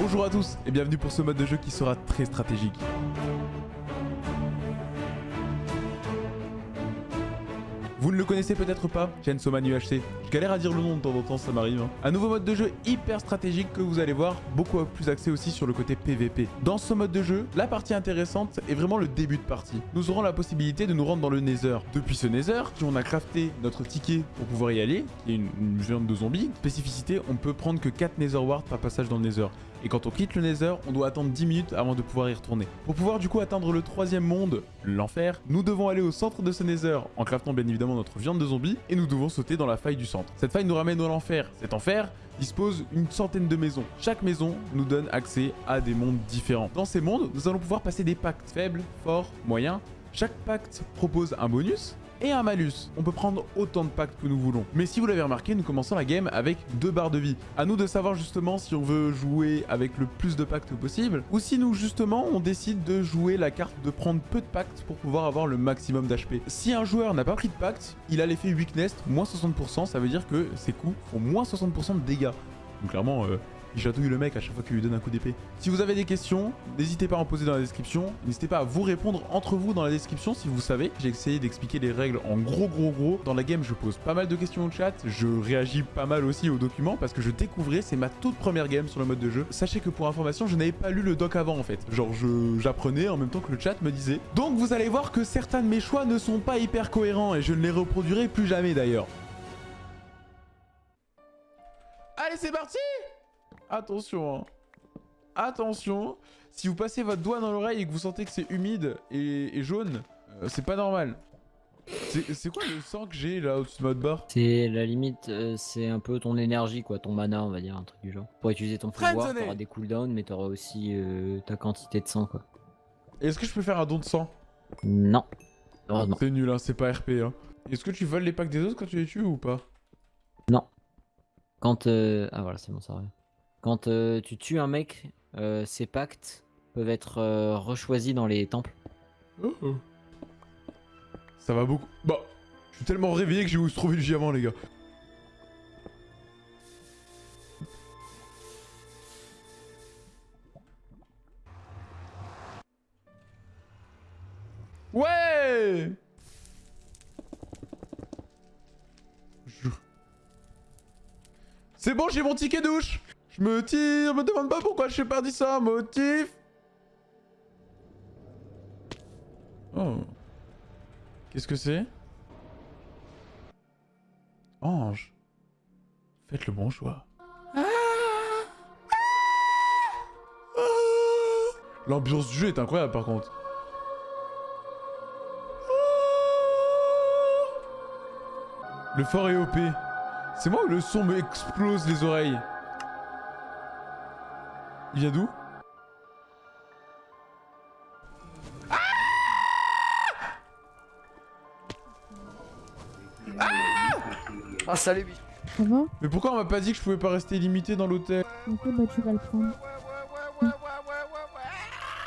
Bonjour à tous et bienvenue pour ce mode de jeu qui sera très stratégique. Vous ne le connaissez peut-être pas, Chainsaw Man UHC. Je galère à dire le nom de temps en temps, ça m'arrive. hein. Un nouveau mode de jeu hyper stratégique que vous allez voir, beaucoup plus axé aussi sur le côté PVP. Dans ce mode de jeu, la partie intéressante est vraiment le début de partie. Nous aurons la possibilité de nous rendre dans le Nether. Depuis ce Nether, si on a crafté notre ticket pour pouvoir y aller, qui est une, une viande de zombies, spécificité, on peut prendre que 4 Nether Wards par passage dans le Nether. Et quand on quitte le Nether, on doit attendre 10 minutes avant de pouvoir y retourner. Pour pouvoir du coup atteindre le troisième monde, l'enfer, nous devons aller au centre de ce Nether en craftant bien évidemment notre viande de zombie et nous devons sauter dans la faille du centre. Cette faille nous ramène à l'enfer. Cet enfer dispose une centaine de maisons. Chaque maison nous donne accès à des mondes différents. Dans ces mondes, nous allons pouvoir passer des pactes faibles, forts, moyens. Chaque pacte propose un bonus et un malus. On peut prendre autant de pactes que nous voulons. Mais si vous l'avez remarqué, nous commençons la game avec deux barres de vie. À nous de savoir justement si on veut jouer avec le plus de pactes possible ou si nous justement on décide de jouer la carte de prendre peu de pactes pour pouvoir avoir le maximum d'HP. Si un joueur n'a pas pris de pacte, il a l'effet weakness moins 60%, ça veut dire que ses coups font moins 60% de dégâts. Donc clairement, euh, il chatouille le mec à chaque fois qu'il lui donne un coup d'épée. Si vous avez des questions, n'hésitez pas à en poser dans la description. N'hésitez pas à vous répondre entre vous dans la description si vous savez. J'ai essayé d'expliquer les règles en gros gros gros. Dans la game, je pose pas mal de questions au chat. Je réagis pas mal aussi aux documents parce que je découvrais, c'est ma toute première game sur le mode de jeu. Sachez que pour information, je n'avais pas lu le doc avant en fait. Genre, j'apprenais en même temps que le chat me disait. Donc vous allez voir que certains de mes choix ne sont pas hyper cohérents et je ne les reproduirai plus jamais d'ailleurs. Allez, c'est parti Attention, hein. Attention, si vous passez votre doigt dans l'oreille et que vous sentez que c'est humide et, et jaune, euh, c'est pas normal. C'est quoi le sang que j'ai là au-dessus de votre barre? C'est la limite, euh, c'est un peu ton énergie, quoi, ton mana, on va dire, un truc du genre. Pour utiliser ton pouvoir, t'auras des cooldowns, mais t'auras aussi euh, ta quantité de sang, quoi. Est-ce que je peux faire un don de sang? Non. Heureusement. C'est nul, hein, c'est pas RP. Hein. Est-ce que tu voles les packs des autres quand tu les tues ou pas? Quand. euh, Ah voilà, c'est bon, ça revient. Quand euh, tu tues un mec, euh, ses pactes peuvent être euh, rechoisis dans les temples. Oh. Ça va beaucoup. Bah, je suis tellement réveillé que j'ai où se trouver le diamant, les gars. Ouais C'est bon, j'ai mon ticket douche Je me tire, me demande pas pourquoi je suis pas dit ça, motif Oh. Qu'est-ce que c'est? Ange. Faites le bon choix. L'ambiance du jeu est incroyable par contre. Le fort est OP. C'est moi ou le son me explose les oreilles Il vient d'où Ah salut Ça va Mais pourquoi on m'a pas dit que je pouvais pas rester limité dans l'hôtel Ok, bah tu vas le prendre.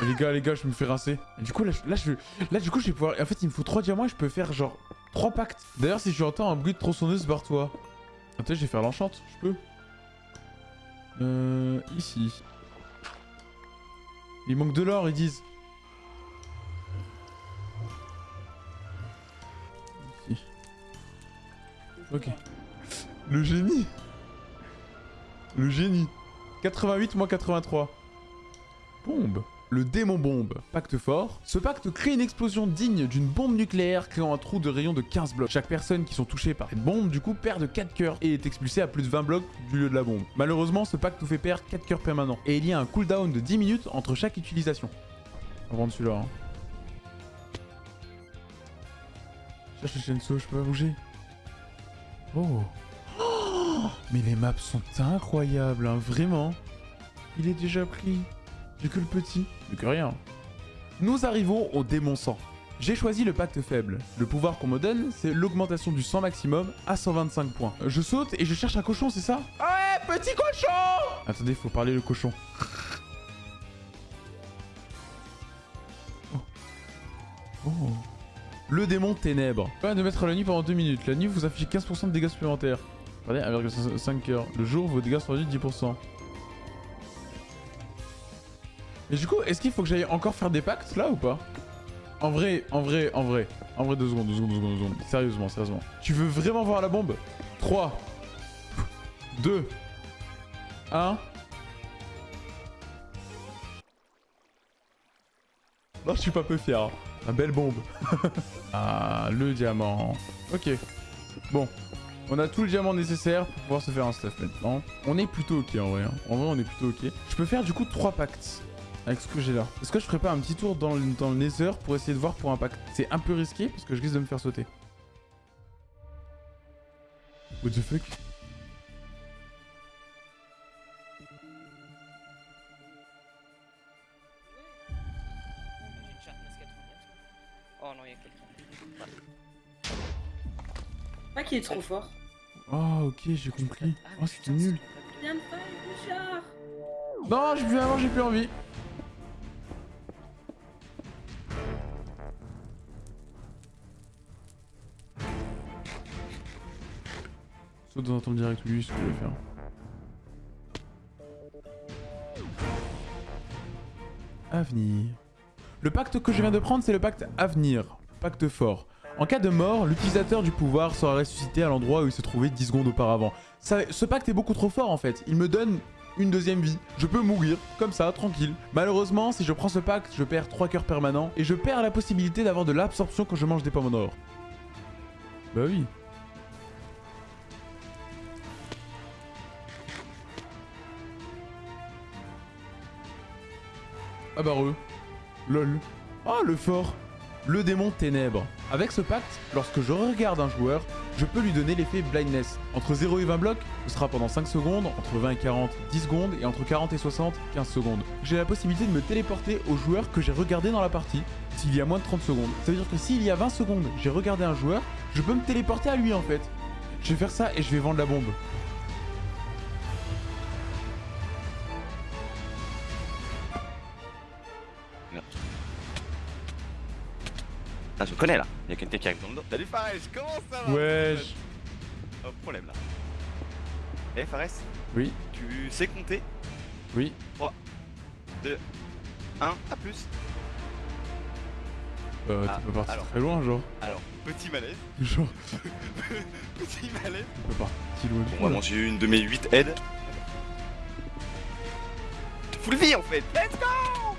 Eh, Les gars, les gars, je me fais rincer. Et du coup, là, je- là, je, là, du coup, je vais pouvoir. En fait, il me faut 3 diamants et je peux faire genre 3 pactes. D'ailleurs, si tu entends un bruit de tronçonneuse, barre-toi. Attends, je vais faire l'enchante, je peux. Euh. Ici. Il manque de l'or, ils disent. Ok. Le génie. Le génie. 88 moins 83. Bombe. Le démon bombe. Pacte fort. Ce pacte crée une explosion digne d'une bombe nucléaire créant un trou de rayon de 15 blocs. Chaque personne qui sont touchées par cette bombe, du coup, perd 4 cœurs et est expulsée à plus de 20 blocs du lieu de la bombe. Malheureusement, ce pacte nous fait perdre 4 cœurs permanents. Et il y a un cooldown de 10 minutes entre chaque utilisation. On va prendre celui-là. Hein. Cherche le Shenso, je peux pas bouger. Oh. Mais les maps sont incroyables, hein, vraiment. Il est déjà pris. J'ai que le petit. Plus que rien. Nous arrivons au démon sang. J'ai choisi le pacte faible. Le pouvoir qu'on me donne, c'est l'augmentation du sang maximum à 125 points. Je saute et je cherche un cochon, c'est ça? Ah Ouais, petit cochon Attendez, faut parler le cochon. Oh. Oh. Le démon ténèbres. Pas de mettre la nuit pendant 2 minutes. La nuit vous affichez 15% de dégâts supplémentaires. Regardez, 1,5 heures. Le jour, vos dégâts sont réduits de 10%. Mais du coup, est-ce qu'il faut que j'aille encore faire des pactes là ou pas? En vrai, en vrai, en vrai. En vrai, deux secondes, deux secondes, deux secondes, deux secondes. Sérieusement, sérieusement. Tu veux vraiment voir la bombe? 3, 2, 1. Non, je suis pas peu fier. La belle bombe. ah, le diamant. Ok. Bon. On a tout le diamant nécessaire pour pouvoir se faire un stuff maintenant. On est plutôt ok en vrai. hein. En vrai, on est plutôt ok. Je peux faire du coup 3 pactes avec ce que j'ai là. Est-ce que je ferais pas un petit tour dans le, dans le Nether pour essayer de voir pour un pacte C'est un peu risqué parce que je risque de me faire sauter. What the fuck Oh non, il y a quelqu'un. Pas qu'il est trop fort. Oh ok, j'ai compris. Oh, c'était nul. Viens Richard Non, j'ai plus avant, j'ai plus envie. Saute dans temps direct, lui, ce que je vais faire. Avenir. Le pacte que je viens de prendre, c'est le pacte Avenir. Pacte fort. En cas de mort, l'utilisateur du pouvoir sera ressuscité à l'endroit où il se trouvait 10 secondes auparavant. Ce pacte est beaucoup trop fort en fait. Il me donne une deuxième vie. Je peux mourir, comme ça, tranquille. Malheureusement, si je prends ce pacte, je perds 3 cœurs permanents et je perds la possibilité d'avoir de l'absorption quand je mange des pommes en or. Bah oui. Ah bah re. Lol. Ah le fort. Le démon ténèbres. Avec ce pacte, lorsque je regarde un joueur, je peux lui donner l'effet blindness. Entre 0 et 20 blocs, ce sera pendant 5 secondes, entre 20 et 40, 10 secondes, et entre 40 et 60, 15 secondes. J'ai la possibilité de me téléporter au joueur que j'ai regardé dans la partie, s'il y a moins de 30 secondes. Ça veut dire que s'il y a 20 secondes, j'ai regardé un joueur, je peux me téléporter à lui en fait. Je vais faire ça et je vais vendre la bombe. Ah, je connais là. Il y a quelqu'un qui arrive dans le dos. Salut Fares, comment ça va Wesh. Pas de problème là. Eh Fares, Oui, tu sais compter? Oui. 1 à plus. Euh, Ah, tu peux partir alors. très loin, genre. Alors, petit malaise. Genre, petit malaise. tu peux partir loin du On va là. manger une de mes 8 aides. Full vie en fait. Let's go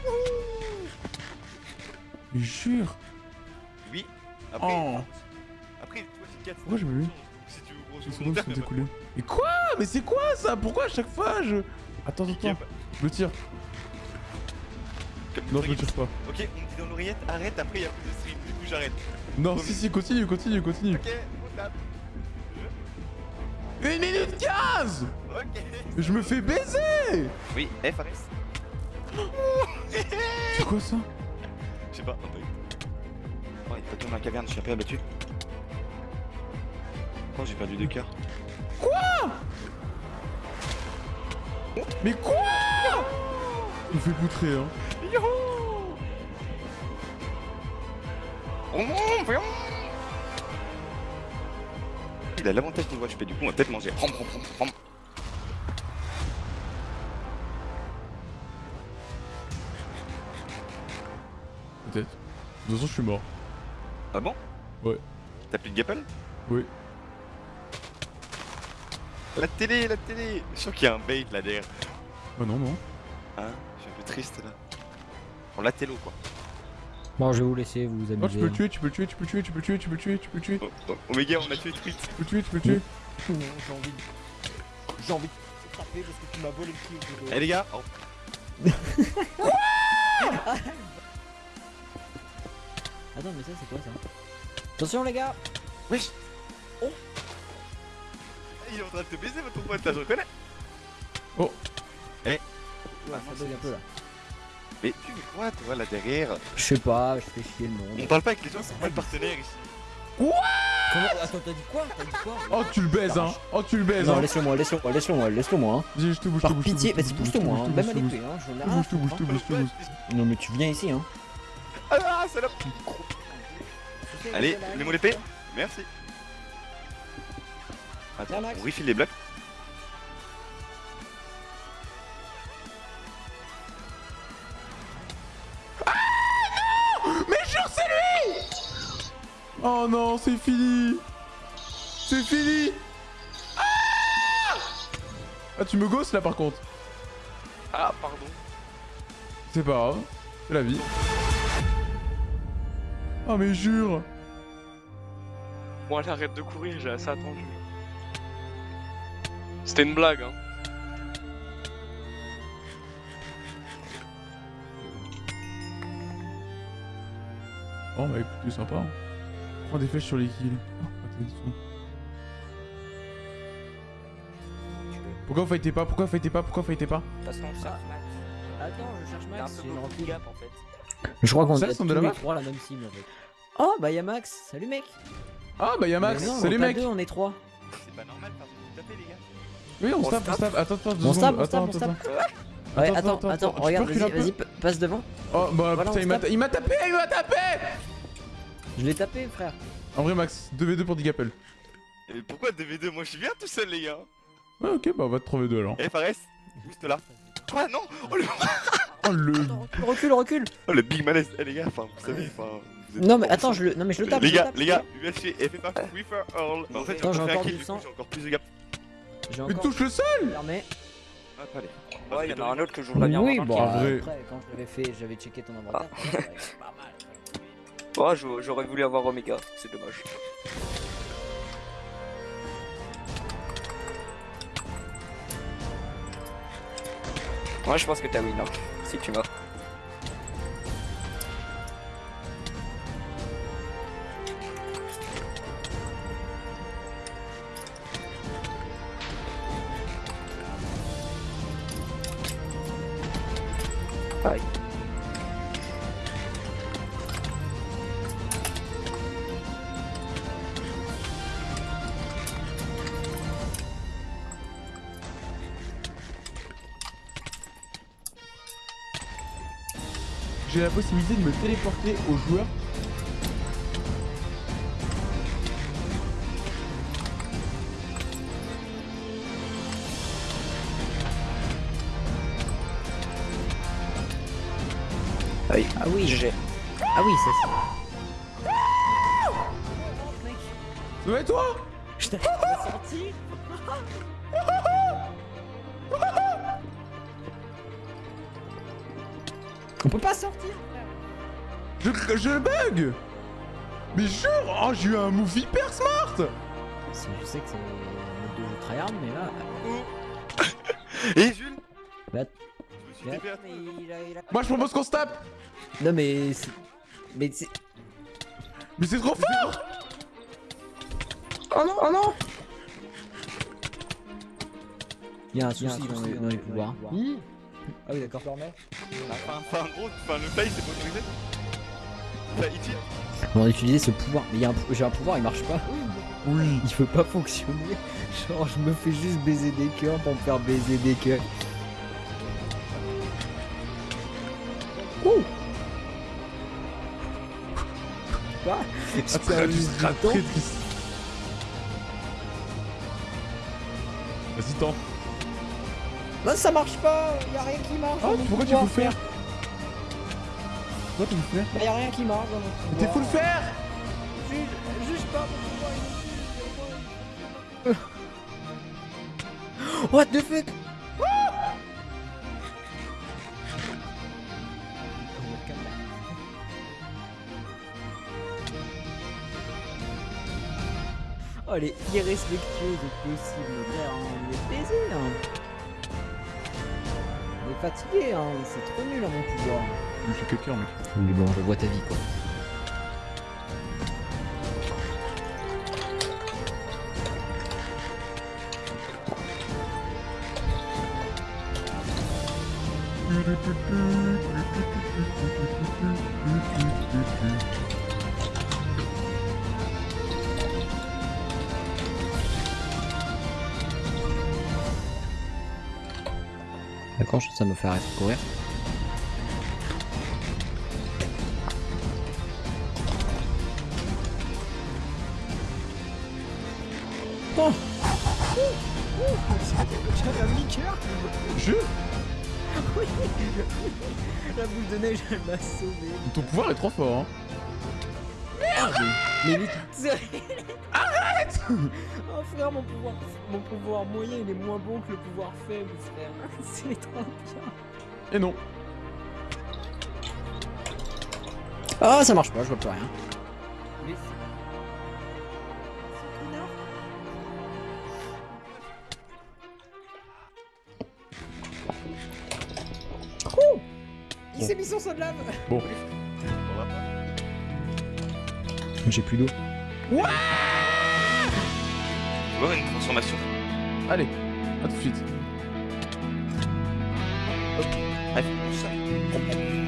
Wouhou Mais Jure. Après, Oh. après tu vois, c'est 4 Pourquoi j'ai pas vu Si tu veux sont écoulées. Mais quoi? Mais c'est quoi ça? Pourquoi à chaque fois je... Attends, attends, attends. Je le tire. Non, je le tire pas. Ok, on me dit dans l'oreillette, arrête, après il y a plus de stream, du coup j'arrête. Non, si, si, continue, continue, continue. Ok, on tape. 1 minute 15 Ok. Je me fais baiser Oui, Fares C'est quoi ça? Je sais pas, un peu. Oh, il tombé dans la caverne, je suis un peu abattu. Oh, j'ai perdu deux cœurs. Mais quoi? Il me fait poutrer, hein. Youhou Il a l'avantage niveau HP, du coup on va peut-être manger. Peut-être. De toute façon, je suis mort. Ah bon Ouais. T'as plus de gapple Oui. La télé, la télé Je sens qu'il y a un bait là derrière. Oh non, non. Hein Je suis un peu triste là. On la télo quoi. Bon, je vais vous laisser vous Oh, tu amuser. peux le tuer, tu peux le tuer, tu peux le tuer, tu peux le tuer, tu peux le tuer, tu peux le tuer, Oh, oh, Omega, on a tué Tweet. tu peux le tuer, tu peux le tuer. J'ai envie de... J'ai envie de te taper parce que tu m'as volé le kill. Eh les gars oh. Attends, mais ça, c'est quoi ça Attention, les gars Wesh Oh Il est en train de te baiser votre pote là, je reconnais Oh. Eh Ouais, Ah, ça non, bug un peu là. Mais tu fais quoi toi là derrière Je sais pas, je fais chier le On monde. parle pas avec les gens, c'est pas le partenaire ici. Comment Attends, t'as dit quoi T'as dit quoi Oh, tu le baises, hein. Oh, tu le baises, Non, hein. laisse-le moi, laisse-le moi, laisse-le moi, laisse-le moi. Hein. Vas-y, je te bouge, Par pitié, bouge, vas-y, je te bouge, pousse-toi moi, je hein. même à l'épée, hein. Je bouge. Non, mais tu viens ici, hein. Ah, salope Allez, mets-moi l'épée Merci. Attends, on refile les blocs. Ah non! Mais jure, c'est lui! Oh non, c'est fini! C'est fini! Ah, ah, tu me gosses là par contre. Ah, pardon. C'est pas grave, c'est la vie. Oh mais jure Bon, allez, arrête de courir, j'ai assez attendu. C'était une blague, hein. Oh bah écoute, c'est sympa. hein. Prends des flèches sur les kills. Oh. Pourquoi vous fightez pas? Pourquoi vous fightez pas? Pourquoi vous fightez pas? Parce qu'on cherche Max. Attends, je cherche Max. peu j'ai une beaucoup de recul. gap en fait. Je crois qu'on a tous de la les trois la même cible en fait. Oh bah y'a Max, salut mec Ah bah y'a Max, non, salut on est pas mec deux, on est trois. C'est pas normal, pardon. Tapez, les gars. Oui, on, On tape, on tape. Attends, attends, On tape, on tape, Attends, on tape. attends. Ouais, Attends, attends, regarde, vas-y, vas-y, passe devant. Oh bah Voilà, putain, il m'a tape. il m'a tapé, il m'a tapé Je l'ai tapé, frère. En vrai, Max, 2v2 pour Digapel. Et pourquoi 2v2 Moi, je suis bien tout seul, les gars. Ouais, ok, bah on va te trouver deux alors. Eh, Fares, juste là. Quoi, non oh le... Oh le. Recule, recule, recule. oh, le big malaise. Eh, les gars, enfin, vous savez, enfin. vous êtes Non mais attends, je le, non mais je le tape. Les je le gars, tape, les gars. Bah, en fait, Attends, j'ai encore fait un encore kill, du sang. j'ai encore plus de gap. Mais touche le sol fermé. Hop, allez. Ouais, il y en a un autre que je voudrais bien Oui, voir. bon, après, quand je l'avais fait, j'avais checké ton inventaire. Ah. ouais, c'est pas mal. Ouais, j'aurais- j'aurais voulu avoir Omega, c'est dommage. Moi je pense que t'as win hein, si tu m'as. J'ai la possibilité de me téléporter aux joueurs. Aïe. Ah oui, GG. ah oui, ça Ouais, toi? C'est. Je t'ai sorti. On peut pas sortir, je, je bug Mais jure Oh, j'ai eu un move hyper smart Je sais que c'est un mode de jeu tryhard, mais là. Et Jules Bah, Je me suis TP à toi. mais il a- il a- Moi, je propose qu'on se tape Non, mais. c'est- Mais c'est. Mais c'est trop fort Oh non, oh non Il y a un souci dans les, dans les pouvoirs. Ah oui, d'accord. Enfin, enfin, en gros, enfin, le fly, c'est pas autorisé. Enfin, il. On va utiliser ce pouvoir. Mais il y a un pou- j'ai un pouvoir, il marche pas. Oui. Il veut pas fonctionner. Genre, je me fais juste baiser des cœurs pour me faire baiser des cœurs. Ouh Quoi Ah, C'est un juste. Vas-y, tends. Non, ça marche pas Y'a rien qui marche mon pourquoi tu le faire Pourquoi tu veux le faire? Bah, y'a rien qui marche dans pouvoir. Mais t'es fou le faire Juge, juge pas mon pouvoir, What the fuck? Oh, elle est irrespectueuse au possible, frère, on est baisé, hein. Fatigué, hein, c'est trop nul à mon pouvoir. Je suis quelqu'un, mec. Oui, bon, je vois ta vie, quoi. D'accord, je- ça me fait arrêter de courir. J'avais un liqueur Je La boule de neige, elle m'a sauvé. Ton pouvoir est trop fort, hein. merde Mais est... Arrête Oh frère, mon pouvoir, mon pouvoir moyen il est moins bon que le pouvoir faible, frère. C'est trop bien. Et non. Ah, ça marche pas, je vois plus rien. Mais Oh Il s'est mis son saut de lave Bon. J'ai plus d'eau. Une transformation Allez, à tout de suite. Bref, ça.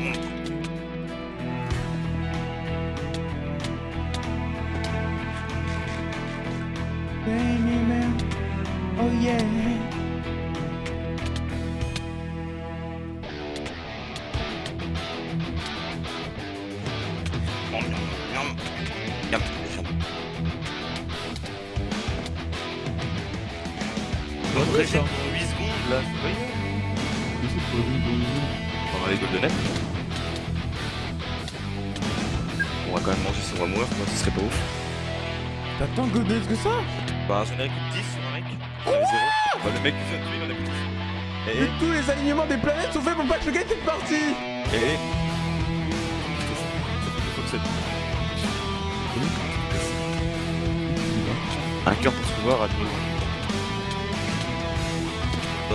Régime pour 8 secondes là, c'est pas On va les golden Apple. On va quand même manger si on va mourir, sinon ce serait pas ouf. T'as tant de godesses que ça? Bah un générique de 10 sur un mec, 0. Bah le mec qui vient de tuer, il en a plus 10. Et, Mais tous les alignements des planètes sont faits pour pas que je gagne cette partie et, Un cœur pour se voir à deux.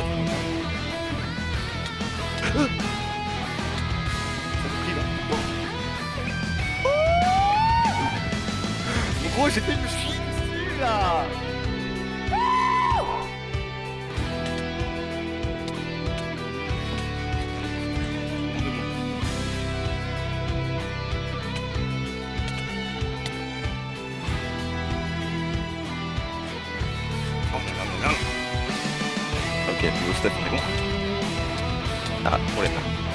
D'autres. Ah Ça me prie, là. Mon gros, j'étais me chier dessus là Ok, Ah, problème. Merde